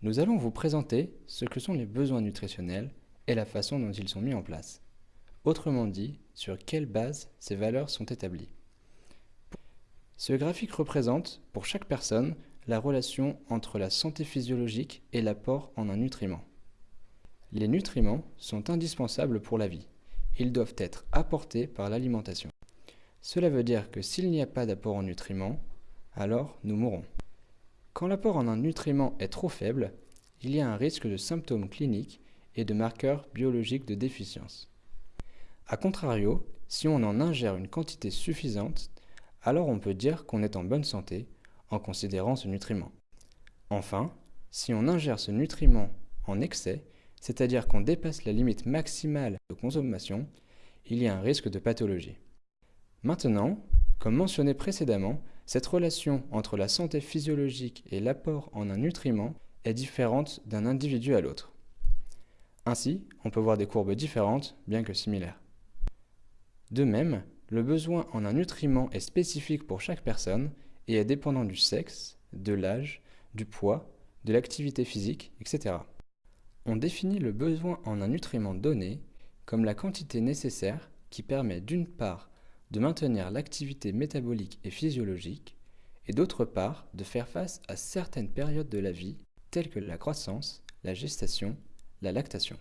Nous allons vous présenter ce que sont les besoins nutritionnels et la façon dont ils sont mis en place. Autrement dit, sur quelle base ces valeurs sont établies. Ce graphique représente, pour chaque personne, la relation entre la santé physiologique et l'apport en un nutriment. Les nutriments sont indispensables pour la vie. Ils doivent être apportés par l'alimentation. Cela veut dire que s'il n'y a pas d'apport en nutriments, alors nous mourrons. Quand l'apport en un nutriment est trop faible, il y a un risque de symptômes cliniques et de marqueurs biologiques de déficience. A contrario, si on en ingère une quantité suffisante, alors on peut dire qu'on est en bonne santé en considérant ce nutriment. Enfin, si on ingère ce nutriment en excès, c'est-à-dire qu'on dépasse la limite maximale de consommation, il y a un risque de pathologie. Maintenant, comme mentionné précédemment, cette relation entre la santé physiologique et l'apport en un nutriment est différente d'un individu à l'autre. Ainsi, on peut voir des courbes différentes, bien que similaires. De même, le besoin en un nutriment est spécifique pour chaque personne et est dépendant du sexe, de l'âge, du poids, de l'activité physique, etc. On définit le besoin en un nutriment donné comme la quantité nécessaire qui permet d'une part de maintenir l'activité métabolique et physiologique, et d'autre part de faire face à certaines périodes de la vie telles que la croissance, la gestation, la lactation.